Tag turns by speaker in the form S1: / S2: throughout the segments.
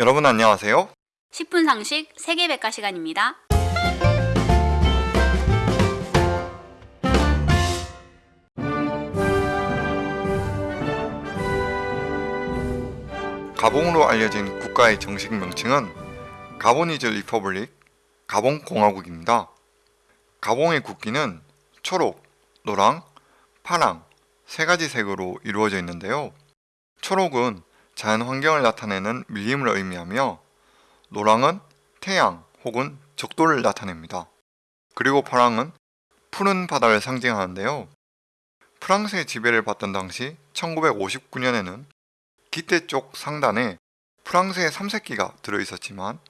S1: 여러분 안녕하세요.
S2: 10분 상식 세계백과 시간입니다.
S1: 가봉으로 알려진 국가의 정식 명칭은 Gabonese Republic, 가봉공화국입니다. 가봉의 국기는 초록, 노랑, 파랑 세 가지 색으로 이루어져 있는데요. 초록은 자연 환경을 나타내는 밀림을 의미하며 노랑은 태양 혹은 적도를 나타냅니다. 그리고 파랑은 푸른 바다를 상징하는데요. 프랑스의 지배를 받던 당시 1959년에는 기대 쪽 상단에 프랑스의 삼색기가 들어있었지만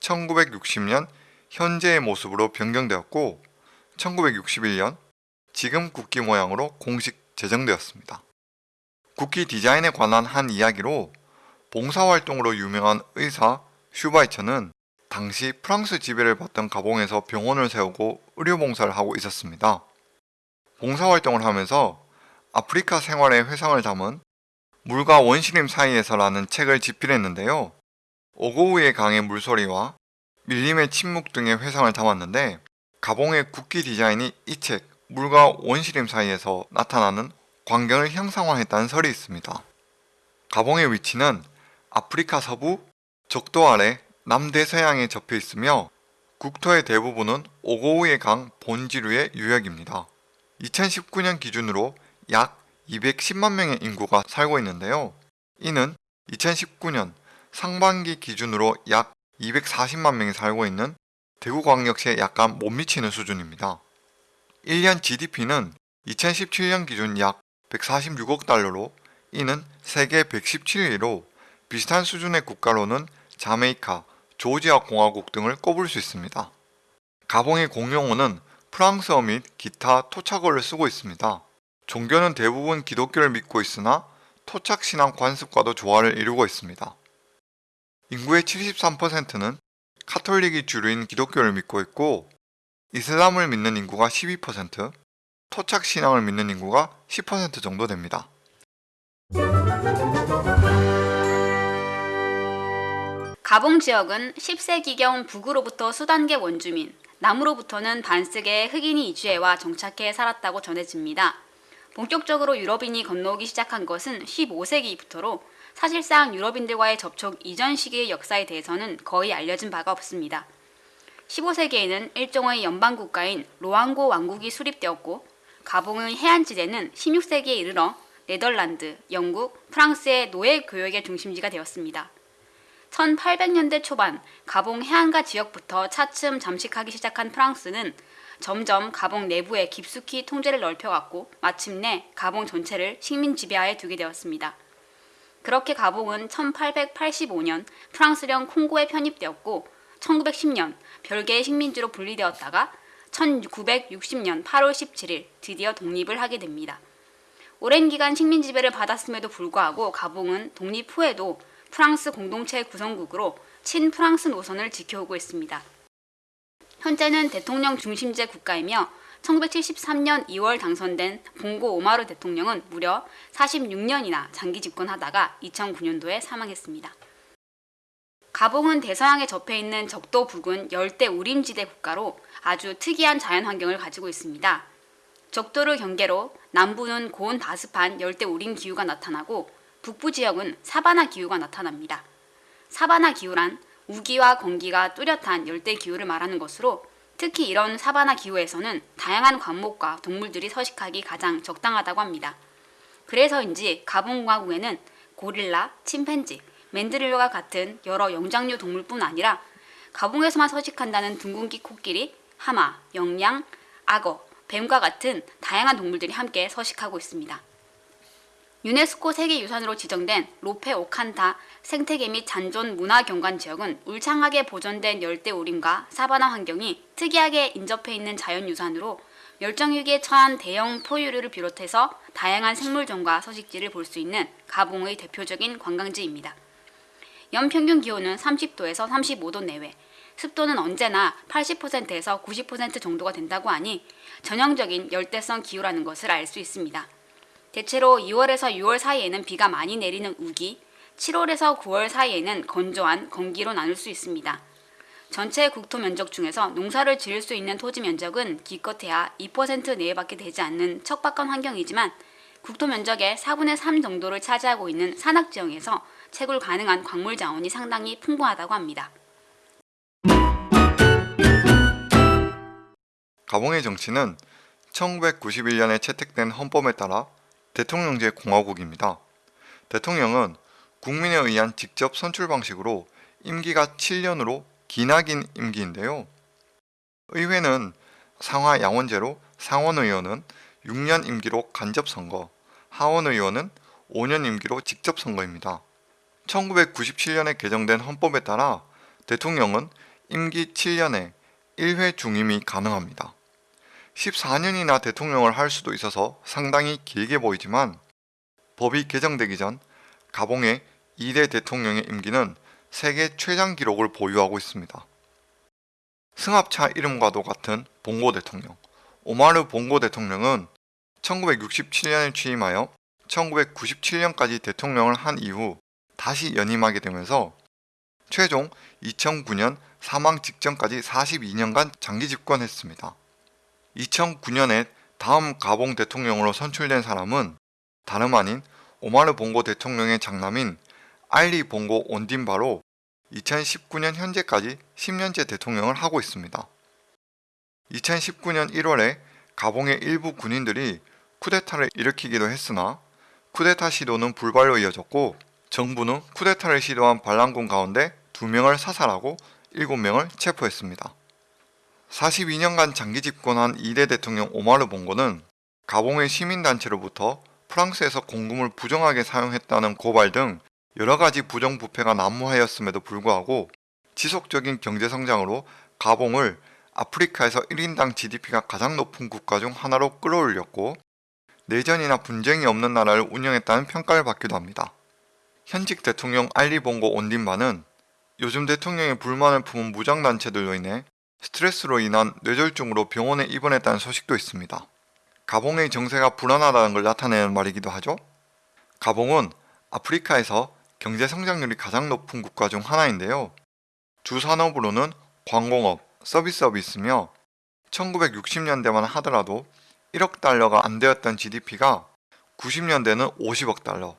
S1: 1960년 현재의 모습으로 변경되었고 1961년 지금 국기 모양으로 공식 제정되었습니다. 국기 디자인에 관한 한 이야기로 봉사활동으로 유명한 의사 슈바이처는 당시 프랑스 지배를 받던 가봉에서 병원을 세우고 의료봉사를 하고 있었습니다. 봉사활동을 하면서 아프리카 생활의 회상을 담은 물과 원시림 사이에서라는 책을 집필했는데요. 오고우의 강의 물소리와 밀림의 침묵 등의 회상을 담았는데 가봉의 국기 디자인이 이 책 물과 원시림 사이에서 나타나는 광경을 형상화했다는 설이 있습니다. 가봉의 위치는 아프리카 서부 적도 아래 남대서양에 접해 있으며 국토의 대부분은 오고우의 강 본지류의 유역입니다. 2019년 기준으로 약 210만 명의 인구가 살고 있는데요. 이는 2019년 상반기 기준으로 약 240만 명이 살고 있는 대구광역시에 약간 못 미치는 수준입니다. 1년 GDP는 2017년 기준 약 146억 달러로 이는 세계 117위로 비슷한 수준의 국가로는 자메이카, 조지아 공화국 등을 꼽을 수 있습니다. 가봉의 공용어는 프랑스어 및 기타 토착어를 쓰고 있습니다. 종교는 대부분 기독교를 믿고 있으나 토착신앙 관습과도 조화를 이루고 있습니다. 인구의 73%는 카톨릭이 주류인 기독교를 믿고 있고 이슬람을 믿는 인구가 12%, 토착신앙을 믿는 인구가 10% 정도 됩니다.
S2: 가봉 지역은 10세기경 북으로부터 수단계 원주민, 남으로부터는 반스계 흑인이 이주해와 정착해 살았다고 전해집니다. 본격적으로 유럽인이 건너오기 시작한 것은 15세기부터로 사실상 유럽인들과의 접촉 이전 시기의 역사에 대해서는 거의 알려진 바가 없습니다. 15세기에는 일종의 연방국가인 로앙고 왕국이 수립되었고 가봉의 해안지대는 16세기에 이르러 네덜란드, 영국, 프랑스의 노예 교역의 중심지가 되었습니다. 1800년대 초반 가봉 해안가 지역부터 차츰 잠식하기 시작한 프랑스는 점점 가봉 내부에 깊숙이 통제를 넓혀갔고 마침내 가봉 전체를 식민 지배하에 두게 되었습니다. 그렇게 가봉은 1885년 프랑스령 콩고에 편입되었고 1910년 별개의 식민지로 분리되었다가 1960년 8월 17일 드디어 독립을 하게 됩니다. 오랜 기간 식민 지배를 받았음에도 불구하고 가봉은 독립 후에도 프랑스 공동체 구성국으로 친프랑스 노선을 지켜오고 있습니다. 현재는 대통령 중심제 국가이며 1973년 2월 당선된 봉고 오마루 대통령은 무려 46년이나 장기 집권하다가 2009년도에 사망했습니다. 가봉은 대서양에 접해 있는 적도 부근 열대 우림지대 국가로 아주 특이한 자연 환경을 가지고 있습니다. 적도를 경계로 남부는 고온 다습한 열대 우림 기후가 나타나고 북부 지역은 사바나 기후가 나타납니다. 사바나 기후란 우기와 건기가 뚜렷한 열대 기후를 말하는 것으로 특히 이런 사바나 기후에서는 다양한 관목과 동물들이 서식하기 가장 적당하다고 합니다. 그래서인지 가봉 공화국에는 고릴라, 침팬지, 맨드릴러와 같은 여러 영장류 동물뿐 아니라 가봉에서만 서식한다는 둥근기 코끼리, 하마, 영양, 악어, 뱀과 같은 다양한 동물들이 함께 서식하고 있습니다. 유네스코 세계유산으로 지정된 로페 오칸타 생태계 및 잔존 문화경관 지역은 울창하게 보존된 열대우림과 사바나 환경이 특이하게 인접해 있는 자연유산으로 멸종위기에 처한 대형 포유류를 비롯해서 다양한 생물종과 서식지를 볼 수 있는 가봉의 대표적인 관광지입니다. 연평균 기온은 30도에서 35도 내외, 습도는 언제나 80%에서 90% 정도가 된다고 하니 전형적인 열대성 기후라는 것을 알 수 있습니다. 대체로 2월에서 6월 사이에는 비가 많이 내리는 우기, 7월에서 9월 사이에는 건조한 건기로 나눌 수 있습니다. 전체 국토 면적 중에서 농사를 지을 수 있는 토지 면적은 기껏해야 2% 내외밖에 되지 않는 척박한 환경이지만 국토 면적의 4분의 3 정도를 차지하고 있는 산악 지형에서 채굴 가능한 광물 자원이 상당히 풍부하다고 합니다.
S1: 가봉의 정치는 1991년에 채택된 헌법에 따라 대통령제 공화국입니다. 대통령은 국민에 의한 직접 선출 방식으로 임기가 7년으로 기나긴 임기인데요. 의회는 상하 양원제로 상원의원은 6년 임기로 간접 선거, 하원의원은 5년 임기로 직접 선거입니다. 1997년에 개정된 헌법에 따라 대통령은 임기 7년에 1회 중임이 가능합니다. 14년이나 대통령을 할 수도 있어서 상당히 길게 보이지만 법이 개정되기 전 가봉의 2대 대통령의 임기는 세계 최장 기록을 보유하고 있습니다. 승합차 이름과도 같은 봉고 대통령, 오마르 봉고 대통령은 1967년에 취임하여 1997년까지 대통령을 한 이후 다시 연임하게 되면서 최종 2009년 사망 직전까지 42년간 장기 집권했습니다. 2009년에 다음 가봉 대통령으로 선출된 사람은 다름 아닌 오마르 봉고 대통령의 장남인 알리 봉고 온딘바로 2019년 현재까지 10년째 대통령을 하고 있습니다. 2019년 1월에 가봉의 일부 군인들이 쿠데타를 일으키기도 했으나 쿠데타 시도는 불발로 이어졌고 정부는 쿠데타를 시도한 반란군 가운데 2명을 사살하고 7명을 체포했습니다. 42년간 장기 집권한 2대 대통령 오마르 봉고는 가봉의 시민단체로부터 프랑스에서 공금을 부정하게 사용했다는 고발 등 여러가지 부정부패가 난무하였음에도 불구하고 지속적인 경제성장으로 가봉을 아프리카에서 1인당 GDP가 가장 높은 국가 중 하나로 끌어올렸고 내전이나 분쟁이 없는 나라를 운영했다는 평가를 받기도 합니다. 현직 대통령 알리 봉고 온딘바는 요즘 대통령의 불만을 품은 무장단체들로 인해 스트레스로 인한 뇌졸중으로 병원에 입원했다는 소식도 있습니다. 가봉의 정세가 불안하다는 걸 나타내는 말이기도 하죠. 가봉은 아프리카에서 경제 성장률이 가장 높은 국가 중 하나인데요. 주 산업으로는 관공업, 서비스업이 있으며 1960년대만 하더라도 1억 달러가 안 되었던 GDP가 90년대는 50억 달러,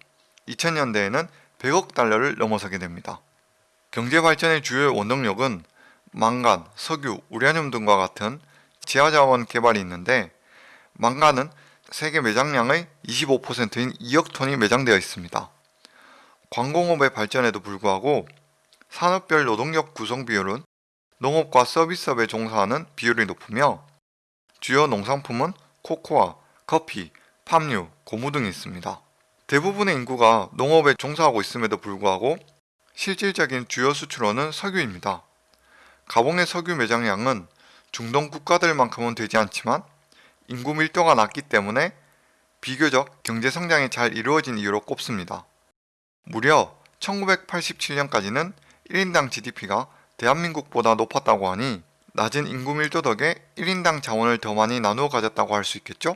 S1: 2000년대에는 100억 달러를 넘어서게 됩니다. 경제 발전의 주요 원동력은 망간, 석유, 우라늄 등과 같은 지하자원 개발이 있는데 망간은 세계 매장량의 25%인 2억 톤이 매장되어 있습니다. 관공업의 발전에도 불구하고 산업별 노동력 구성 비율은 농업과 서비스업에 종사하는 비율이 높으며 주요 농산품은 코코아, 커피, 팜유, 고무 등이 있습니다. 대부분의 인구가 농업에 종사하고 있음에도 불구하고 실질적인 주요 수출원은 석유입니다. 가봉의 석유 매장량은 중동 국가들만큼은 되지 않지만 인구 밀도가 낮기 때문에 비교적 경제 성장이 잘 이루어진 이유로 꼽습니다. 무려 1987년까지는 1인당 GDP가 대한민국보다 높았다고 하니 낮은 인구 밀도 덕에 1인당 자원을 더 많이 나누어 가졌다고 할 수 있겠죠?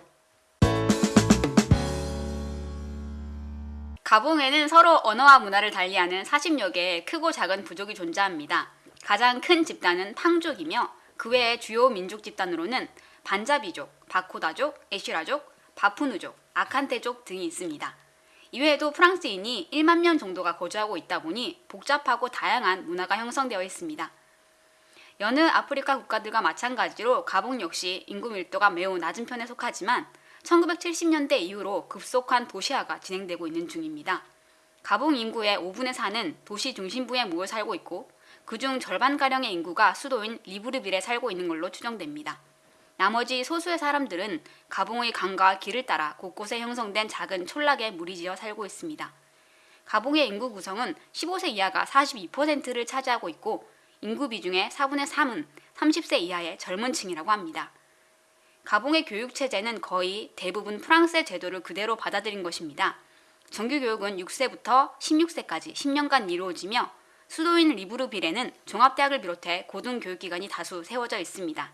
S2: 가봉에는 서로 언어와 문화를 달리하는 40여 개의 크고 작은 부족이 존재합니다. 가장 큰 집단은 팡족이며 그 외의 주요 민족 집단으로는 반자비족, 바코다족, 에시라족, 바푸누족, 아칸테족 등이 있습니다. 이외에도 프랑스인이 1만 명 정도가 거주하고 있다 보니 복잡하고 다양한 문화가 형성되어 있습니다. 여느 아프리카 국가들과 마찬가지로 가봉 역시 인구 밀도가 매우 낮은 편에 속하지만 1970년대 이후로 급속한 도시화가 진행되고 있는 중입니다. 가봉 인구의 5분의 4는 도시 중심부에 모여 살고 있고 그중 절반가량의 인구가 수도인 리브르빌에 살고 있는 걸로 추정됩니다. 나머지 소수의 사람들은 가봉의 강과 길을 따라 곳곳에 형성된 작은 촌락에 무리지어 살고 있습니다. 가봉의 인구 구성은 15세 이하가 42%를 차지하고 있고 인구 비중의 4분의 3은 30세 이하의 젊은 층이라고 합니다. 가봉의 교육 체제는 거의 대부분 프랑스의 제도를 그대로 받아들인 것입니다. 정규 교육은 6세부터 16세까지 10년간 이루어지며 수도인 리브르빌에는 종합대학을 비롯해 고등교육기관이 다수 세워져 있습니다.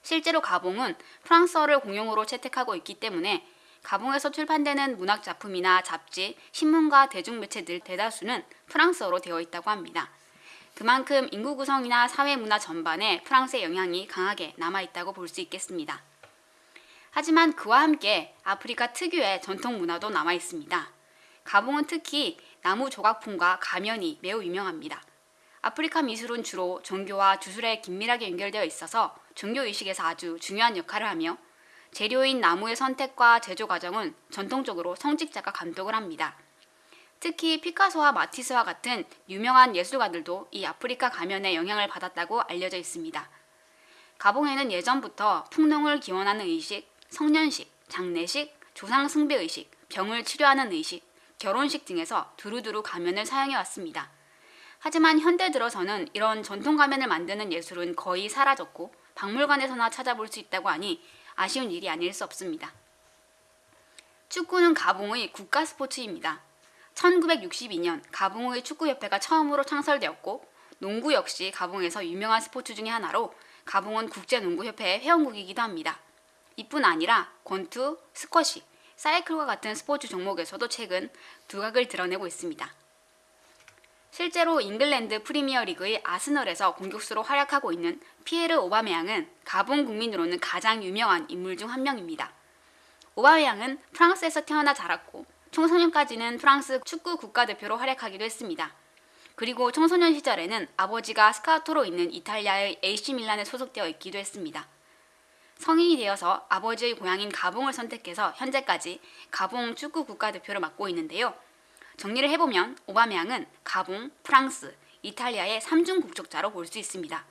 S2: 실제로 가봉은 프랑스어를 공용어로 채택하고 있기 때문에 가봉에서 출판되는 문학 작품이나 잡지, 신문과 대중매체 들 대다수는 프랑스어로 되어 있다고 합니다. 그만큼 인구 구성이나 사회 문화 전반에 프랑스의 영향이 강하게 남아 있다고 볼 수 있겠습니다. 하지만 그와 함께 아프리카 특유의 전통 문화도 남아 있습니다. 가봉은 특히 나무 조각품과 가면이 매우 유명합니다. 아프리카 미술은 주로 종교와 주술에 긴밀하게 연결되어 있어서 종교 의식에서 아주 중요한 역할을 하며 재료인 나무의 선택과 제조 과정은 전통적으로 성직자가 감독을 합니다. 특히 피카소와 마티스와 같은 유명한 예술가들도 이 아프리카 가면의 영향을 받았다고 알려져 있습니다. 가봉에는 예전부터 풍농을 기원하는 의식, 성년식, 장례식, 조상 숭배 의식, 병을 치료하는 의식, 결혼식 등에서 두루두루 가면을 사용해 왔습니다. 하지만 현대 들어서는 이런 전통 가면을 만드는 예술은 거의 사라졌고 박물관에서나 찾아볼 수 있다고 하니 아쉬운 일이 아닐 수 없습니다. 축구는 가봉의 국가 스포츠입니다. 1962년 가봉의 축구협회가 처음으로 창설되었고 농구 역시 가봉에서 유명한 스포츠 중의 하나로 가봉은 국제농구협회의 회원국이기도 합니다. 이뿐 아니라 권투, 스쿼시, 사이클과 같은 스포츠 종목에서도 최근 두각을 드러내고 있습니다. 실제로 잉글랜드 프리미어리그의 아스널에서 공격수로 활약하고 있는 피에르 오바메양은 가봉 국민으로는 가장 유명한 인물 중 한 명입니다. 오바메양은 프랑스에서 태어나 자랐고 청소년까지는 프랑스 축구 국가대표로 활약하기도 했습니다. 그리고 청소년 시절에는 아버지가 스카우터로 있는 이탈리아의 AC 밀란에 소속되어 있기도 했습니다. 성인이 되어서 아버지의 고향인 가봉을 선택해서 현재까지 가봉 축구 국가대표를 맡고 있는데요. 정리를 해보면 오바메양은 가봉, 프랑스, 이탈리아의 3중 국적자로 볼 수 있습니다.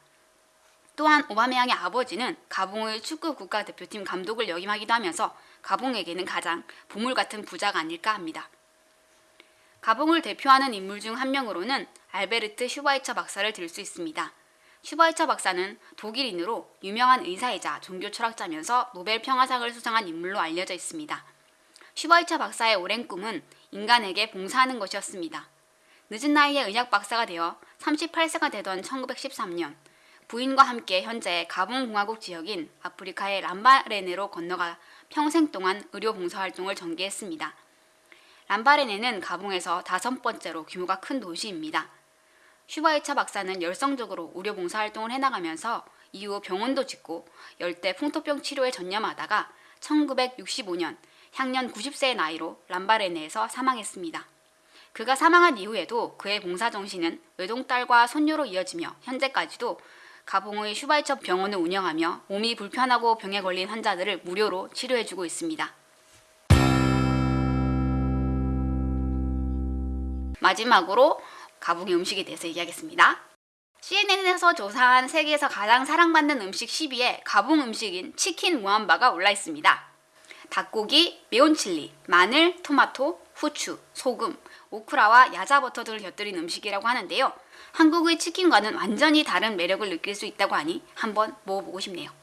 S2: 또한 오바메양의 아버지는 가봉의 축구 국가대표팀 감독을 역임하기도 하면서 가봉에게는 가장 보물 같은 부자가 아닐까 합니다. 가봉을 대표하는 인물 중 한 명으로는 알베르트 슈바이처 박사를 들 수 있습니다. 슈바이처 박사는 독일인으로 유명한 의사이자 종교 철학자면서 노벨 평화상을 수상한 인물로 알려져 있습니다. 슈바이처 박사의 오랜 꿈은 인간에게 봉사하는 것이었습니다. 늦은 나이에 의학 박사가 되어 38세가 되던 1913년 부인과 함께 현재 가봉공화국 지역인 아프리카의 람바레네로 건너가 평생 동안 의료 봉사 활동을 전개했습니다. 람바레네는 가봉에서 다섯 번째로 규모가 큰 도시입니다. 슈바이처 박사는 열성적으로 의료 봉사 활동을 해나가면서 이후 병원도 짓고 열대 풍토병 치료에 전념하다가 1965년 향년 90세의 나이로 람바레네에서 사망했습니다. 그가 사망한 이후에도 그의 봉사 정신은 외동딸과 손녀로 이어지며 현재까지도 가봉의 슈바이처 병원을 운영하며 몸이 불편하고 병에 걸린 환자들을 무료로 치료해주고 있습니다. 마지막으로 가봉의 음식에 대해서 얘기하겠습니다. CNN에서 조사한 세계에서 가장 사랑받는 음식 10위에 가봉 음식인 치킨 무함바가 올라 있습니다. 닭고기, 매운 칠리, 마늘, 토마토, 후추, 소금, 오크라와 야자버터 등을 곁들인 음식이라고 하는데요. 한국의 치킨과는 완전히 다른 매력을 느낄 수 있다고 하니 한번 먹어보고 싶네요.